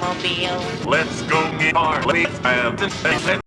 automobile. Let's go get our leaves and